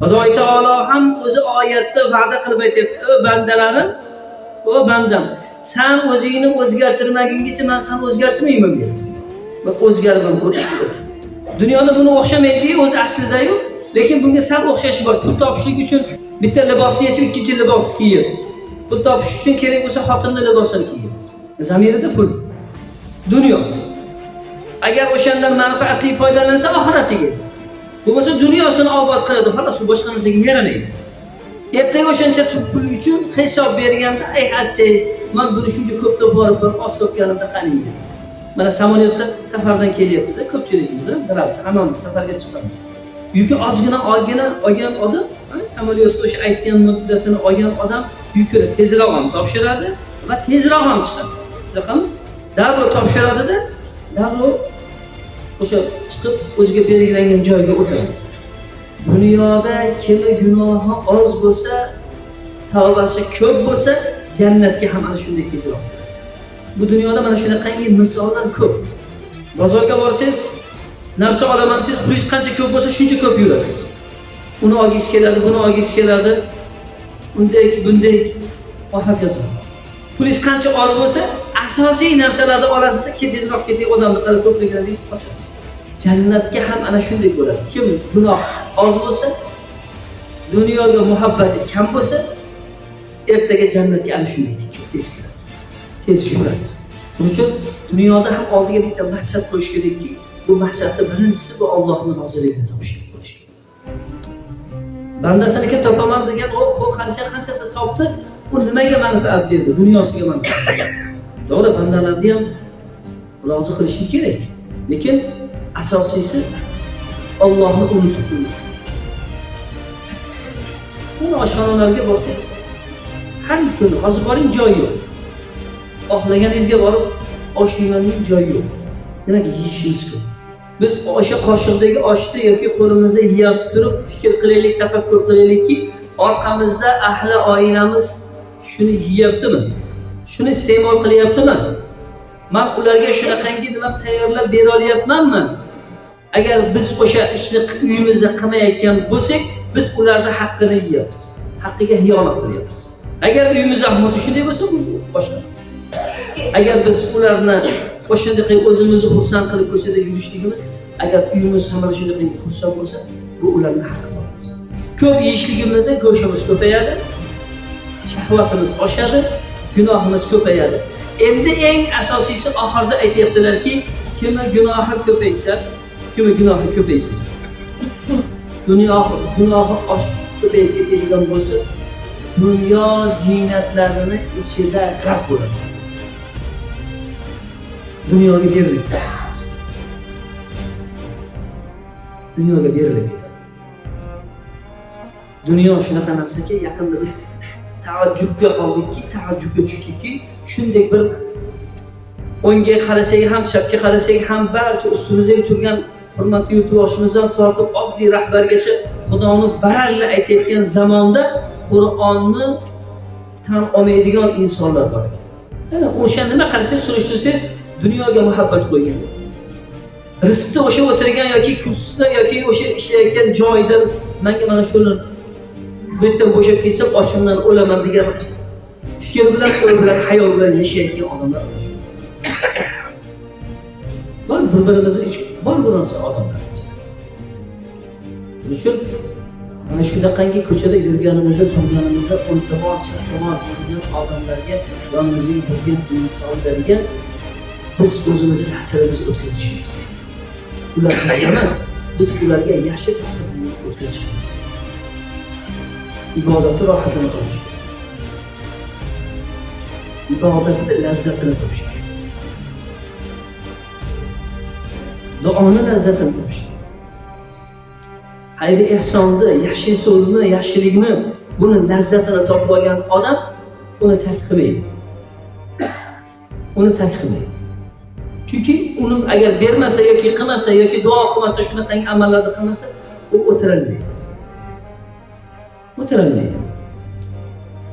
xudoy taolo ham o'zi oyatda va'da qilib aytyapti. O bandalarim o bandam san o'zingni o'zgartirmaguningcha man seni o'zgartirmayman deyapti. Va o'zgarib ham ko'rish kerak. Dunyoda buni o'xshamaydiyu o'zi aslidayu lekin bunga sal o'xshashi bor. Pul topishlik uchun bitta libosni yechib ikkinchi libosni kiyyapti pul topish uchun kerak bo'lsa xotinni libosini kiyyapti zamirida pul. Dunyo. Agar o'shandan manfaatli foydalansa oxiratiga bo'lmasa dunyosini obod qiladi xolos u boshqa narsaga yaramaydi. Ertaga o'shancha pul uchun hisob berganda ey attay man buni shuncha ko'p borib bir oz topganimda qaniydi? Mana samolyotda safardan kelyapmiz ko'pchiligimiz bilamiz hammamiz safarga chiqamiz. Yuki ozgina olgina olgan odam samolyotda o'sha aytgan muddatini olgan odam yukini tezroq ham topshiradi va tezroq ham chiqadi. Shunaqami? Darrov topshiradida darrov o'sha chiqib o'ziga belgilangan joyga o'tadi dunyoda kimi gunohi oz bo'lsa tavbasi ko'p bo'lsa jannatga ham ana shunday tezroq kiradi bu dunyoda mana shunaqangi misollar ko'p. Bozorga borsangiz narsa olaman desangiz pulingiz qancha ko'p bo'lsa shuncha ko'p yurasiz. Uni olgingiz keladi buni olgingiz keladi. Unday bunday va hokazo pulingiz qancha oz bo'lsa asosiy narsalarni olasizda ketingizroq keting odamni qara ko'pliklaringiz qochasiz. Jannatga ham ana shunday bo'ladi. Kim gunoh oz bo'lsa dunyoga muhabbati kam bo'lsa ertaga jannatga ana shunday tez kiradi tez yuradi. Shuning uchun dunyoda ham oldiga bitta maqsad qo'yish kerakki bu maqsadni birinchisi bu ollohni roziligini topish bo'lishi kerak. Bandasiniki topaman degan u qancha qanchasi topdi u nimaga manfaat berdi dunyosiga manfaat berdi? To'g'ri bandalarni ham rozi qilishlik kerak. Lekin asosiysi ollohni unutib qo'ymaslik mana oshxonalarga borsangiz har kuni hozir boring joy yo'q. Xohlaganingizga borib osh yeymanlik joyi yo'q. Demak yeyishimiz ko'p biz o'sha qoshiqdagi oshni yoki qo'limizda yeyapti turib fikr qilaylik tafakkur qilaylikki orqamizda ahli oilamiz shuni yeyaptimi? Shuni iste'mol qilyaptimi? Man ularga shunaqangi nima tayyorlab bera olyapmanmi agar biz o'sha ishni uyimizda qilmayotgan bo'lsak biz ularni haqqini yeyapmiz. Haqqiga xiyonat qilyapmiz. Agar uyimizda ahvoli shunday bo'lsa bu boshqa agar biz ularni o'shunday qilib o'zimizni xursand qilib ko'chada yurishligimiz agar uyimiz ham mana shunday qilib xursand bo'lsa bu ularni haqqi bo'ladi. ko'p yeyishligimizda go'shtimiz ko'payadi shahvatimiz oshadi gunohimiz ko'payadi. Endi eng asosiysi oxirida aytyaptilarki kimi gunohi ko'paysa kimi gunohi ko'paysin dunyo gunohi oshib ko'payib ketadigan bo'lsa dunyo ziynatlarini ichida g'arq bo'ladi. Dunyoga berilib ketadi dunyoga berilib ketadi dunyo shunaqa narsaki yaqinda biz taajjubga qoldikki taajjubga tushdikki shunday bir o'ngga qarasak ham chapga qarasak ham barcha ustimizda turgan hurmatli yurtboshimizdan tortib oddiy rahbargacha xudoni baralla aytayotgan zamonda qur'onni tan olmaydigan insonlar bor ekan. O'sha nima qarasangiz surishtirsangiz dunyoga muhabbat qo'ygan. Rizqni o'sha o'tirgan yoki kursda yoki o'sha ishlayotgan joyida manga mana shuni bu yerdan bo'shab ketsa ochimdan o'laman degan fikr bilan o'y bilan hayol bilan yashayotgan odamlar bor bir birimizni bor bu narsa odamlar shuning uchun mana shunaqangi ko'chada yurganimizda turganimizda o'ng tomon chap yurgan odamlarga yonimizga yurgan insonlarga biz o'zimizni ta'sirimizni o'tkazishimiz kerak. Ular emas biz ularga yaxshi ta'sirimizni o'tkazishimiz kerak. Ibodatni rohatini topish kerak ibodatni lazzatini topish kerak duoni lazzatini topish kerak xayri ehsonni yaxshi so'zni yaxshilikni buni lazzatini topib olgan odam uni tark qilmaydi. Uni tark qilmaydi. Chunki uni agar bermasa yoki qilmasa yoki duo qilmasa shunaqangi amallarni qilmasa u o'tirolmaydi. O'tirolmaydi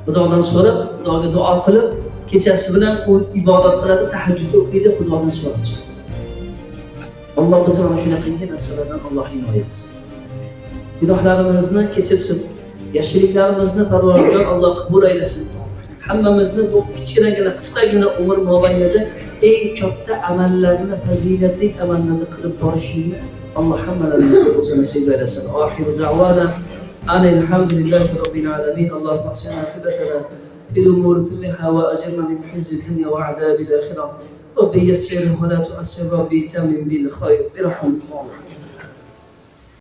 xudodan so'rab xudoga duo qilib kechasi bilan u ibodat qiladi tahajjud o'qiydi xudodan so'rab chiqadi alloh bizni mana shunaqangi narsalardan alloh himoya qilsin gunohlarimizni kechirsin. yaxshiliklarimizni Parvardigor Alloh qabul aylasin. Hammamizni bu kichkinagina qisqagina umr mobaynida eng katta amallarni, fazilatli amallarni qilib borishingni Alloh hammalarimizga o'zi nasib aylasin. أنا الحمد لله رب العالمين. اللهم أحسن عاقبتنا في الأمور كلها وأجرنا من حز الدنيا وعذاب الآخرة. ربي يسره ولا تؤسر ربي تامن بالخير. برحمة الله